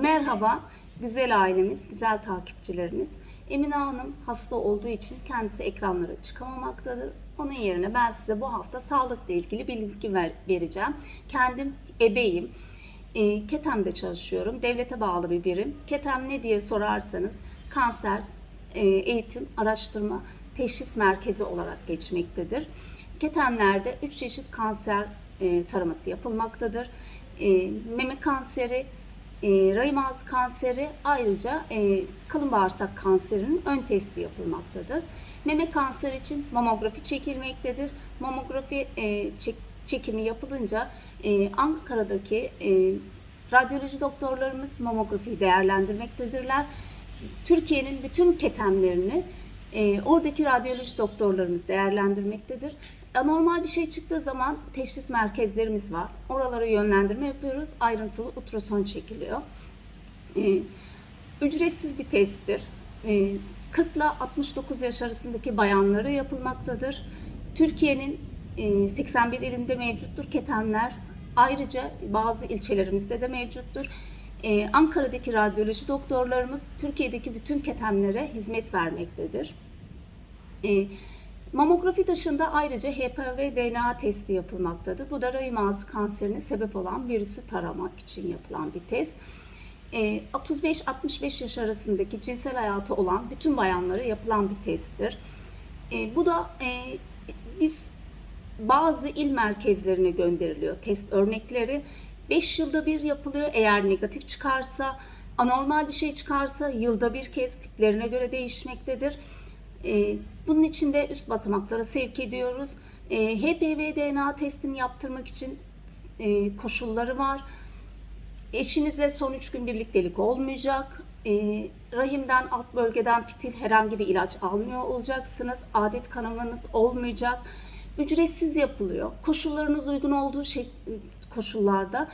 Merhaba, güzel ailemiz, güzel takipçilerimiz. Emine Hanım hasta olduğu için kendisi ekranlara çıkamamaktadır. Onun yerine ben size bu hafta sağlıkla ilgili bilgi ver- vereceğim. Kendim ebeyim. E, Ketem'de çalışıyorum. Devlete bağlı bir birim. Ketem ne diye sorarsanız kanser, e, eğitim, araştırma, teşhis merkezi olarak geçmektedir. Ketemlerde 3 çeşit kanser e, taraması yapılmaktadır. E, meme kanseri, e, rahim ağzı kanseri ayrıca e, kalın bağırsak kanserinin ön testi yapılmaktadır. Meme kanseri için mamografi çekilmektedir. Mamografi e, çek- çekimi yapılınca e, Ankara'daki e, radyoloji doktorlarımız mamografiyi değerlendirmektedirler. Türkiye'nin bütün ketemlerini e, oradaki radyoloji doktorlarımız değerlendirmektedir. Anormal bir şey çıktığı zaman teşhis merkezlerimiz var. Oralara yönlendirme yapıyoruz. Ayrıntılı ultrason çekiliyor. E, ücretsiz bir testtir. E, 40 ile 69 yaş arasındaki bayanlara yapılmaktadır. Türkiye'nin e, 81 ilinde mevcuttur ketemler. Ayrıca bazı ilçelerimizde de mevcuttur. E, Ankara'daki radyoloji doktorlarımız Türkiye'deki bütün ketemlere hizmet vermektedir. E, mamografi dışında ayrıca HPV DNA testi yapılmaktadır. Bu da rahim ağzı kanserine sebep olan virüsü taramak için yapılan bir test. E, 35-65 yaş arasındaki cinsel hayatı olan bütün bayanlara yapılan bir testtir. E, bu da e, biz bazı il merkezlerine gönderiliyor test örnekleri. 5 yılda bir yapılıyor. Eğer negatif çıkarsa, anormal bir şey çıkarsa yılda bir kez tiplerine göre değişmektedir. Ee, Bunun için de üst basamaklara sevk ediyoruz. Ee, HPV DNA testini yaptırmak için e, koşulları var. Eşinizle son 3 gün birliktelik olmayacak. Ee, rahimden alt bölgeden fitil herhangi bir ilaç almıyor olacaksınız. Adet kanamanız olmayacak. Ücretsiz yapılıyor. Koşullarınız uygun olduğu şey, koşullarda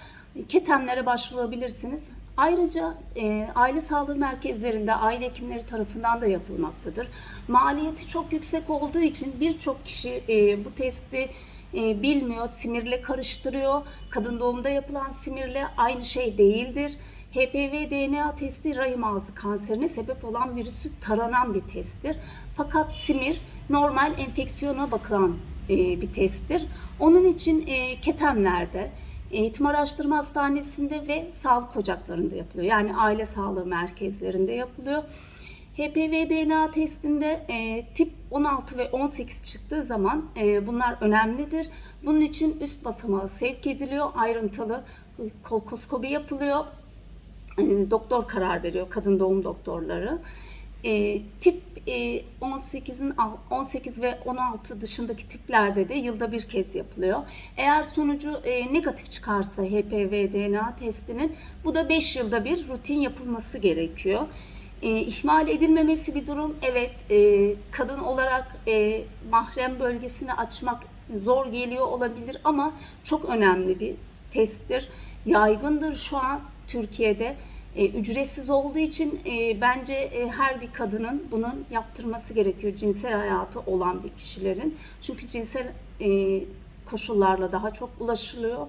ketemlere başvurabilirsiniz. Ayrıca e, aile sağlığı merkezlerinde aile hekimleri tarafından da yapılmaktadır. Maliyeti çok yüksek olduğu için birçok kişi e, bu testi e, bilmiyor, simirle karıştırıyor. Kadın doğumda yapılan simirle aynı şey değildir. HPV DNA testi rahim ağzı kanserine sebep olan virüsü taranan bir testtir. Fakat simir normal enfeksiyona bakılan e, bir testtir. Onun için e, ketemlerde, Eğitim Araştırma Hastanesi'nde ve sağlık ocaklarında yapılıyor. Yani aile sağlığı merkezlerinde yapılıyor. HPV DNA testinde e, tip 16 ve 18 çıktığı zaman e, bunlar önemlidir. Bunun için üst basamağa sevk ediliyor. Ayrıntılı kolkoskopi yapılıyor. E, doktor karar veriyor, kadın doğum doktorları. E, tip e, 18'in al- 18 ve 16 dışındaki tiplerde de yılda bir kez yapılıyor. Eğer sonucu e, negatif çıkarsa HPV DNA testinin bu da 5 yılda bir rutin yapılması gerekiyor. E, ihmal edilmemesi bir durum. Evet, e, kadın olarak e, mahrem bölgesini açmak zor geliyor olabilir ama çok önemli bir testtir. Yaygındır şu an Türkiye'de. E, ücretsiz olduğu için e, bence e, her bir kadının bunun yaptırması gerekiyor cinsel hayatı olan bir kişilerin. Çünkü cinsel e, koşullarla daha çok ulaşılıyor.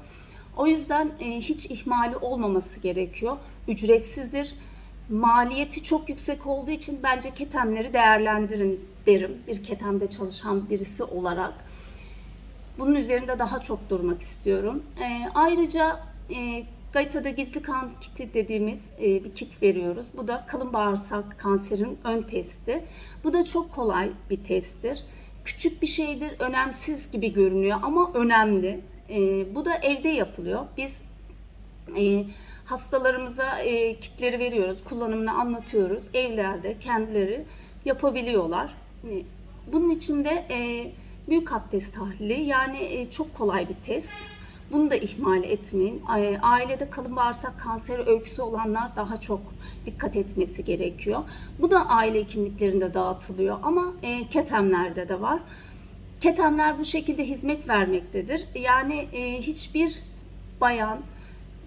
O yüzden e, hiç ihmali olmaması gerekiyor. Ücretsizdir. Maliyeti çok yüksek olduğu için bence ketemleri değerlendirin derim. Bir ketemde çalışan birisi olarak. Bunun üzerinde daha çok durmak istiyorum. E, ayrıca e, Gaita'da gizli kan kiti dediğimiz e, bir kit veriyoruz. Bu da kalın bağırsak kanserinin ön testi. Bu da çok kolay bir testtir. Küçük bir şeydir, önemsiz gibi görünüyor ama önemli. E, bu da evde yapılıyor. Biz e, hastalarımıza e, kitleri veriyoruz, kullanımını anlatıyoruz. Evlerde kendileri yapabiliyorlar. E, bunun için de e, büyük abdest tahlili yani e, çok kolay bir test. Bunu da ihmal etmeyin. Ailede kalın bağırsak kanseri öyküsü olanlar daha çok dikkat etmesi gerekiyor. Bu da aile hekimliklerinde dağıtılıyor ama e, ketemlerde de var. Ketemler bu şekilde hizmet vermektedir. Yani e, hiçbir bayan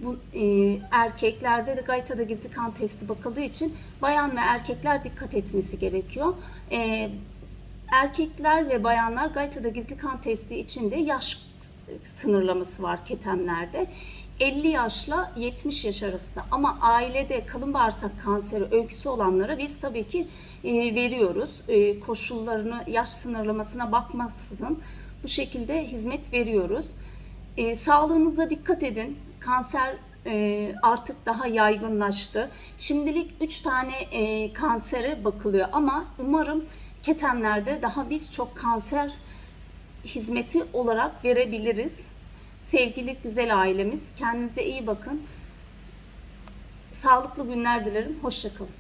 bu e, erkeklerde de Gayta'da gizli kan testi bakıldığı için bayan ve erkekler dikkat etmesi gerekiyor. E, erkekler ve bayanlar Gayta'da gizli kan testi içinde yaş sınırlaması var ketemlerde. 50 yaşla 70 yaş arasında ama ailede kalın bağırsak kanseri öyküsü olanlara biz tabii ki e, veriyoruz. E, koşullarını, yaş sınırlamasına bakmaksızın bu şekilde hizmet veriyoruz. E, sağlığınıza dikkat edin. Kanser e, artık daha yaygınlaştı. Şimdilik 3 tane e, kansere bakılıyor ama umarım ketemlerde daha birçok kanser hizmeti olarak verebiliriz. Sevgili güzel ailemiz, kendinize iyi bakın. Sağlıklı günler dilerim. Hoşçakalın.